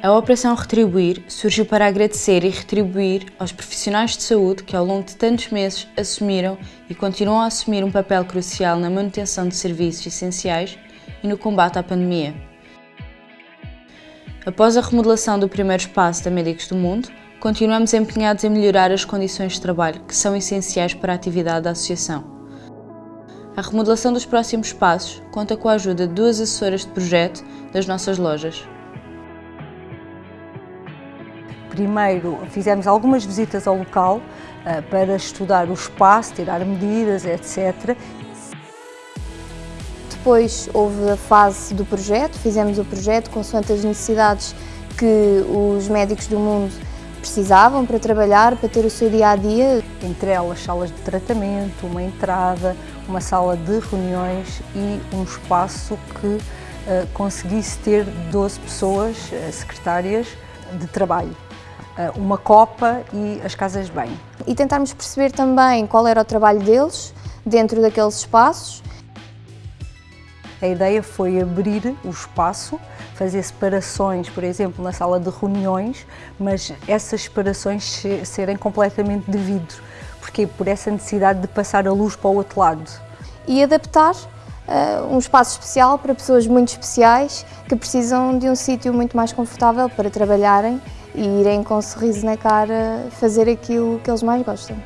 A Operação Retribuir surgiu para agradecer e retribuir aos profissionais de saúde que ao longo de tantos meses assumiram e continuam a assumir um papel crucial na manutenção de serviços essenciais e no combate à pandemia. Após a remodelação do primeiro espaço da Médicos do Mundo, continuamos empenhados em melhorar as condições de trabalho que são essenciais para a atividade da Associação. A remodelação dos próximos passos conta com a ajuda de duas assessoras de projeto das nossas lojas. Primeiro fizemos algumas visitas ao local uh, para estudar o espaço, tirar medidas, etc. Depois houve a fase do projeto, fizemos o projeto consoante as necessidades que os médicos do mundo precisavam para trabalhar, para ter o seu dia-a-dia. -dia. Entre elas salas de tratamento, uma entrada, uma sala de reuniões e um espaço que uh, conseguisse ter 12 pessoas, uh, secretárias, de trabalho. Eh, uma copa e as casas de banho. E tentarmos perceber também qual era o trabalho deles dentro daqueles espaços. A ideia foi abrir o espaço, fazer separações, por exemplo, na sala de reuniões, mas essas separações serem completamente de vidro. Porquê? Por essa necessidade de passar a luz para o outro lado. E adaptar uh, um espaço especial para pessoas muito especiais que precisam de um sítio muito mais confortável para trabalharem e irem com um sorriso na cara fazer aquilo que eles mais gostam.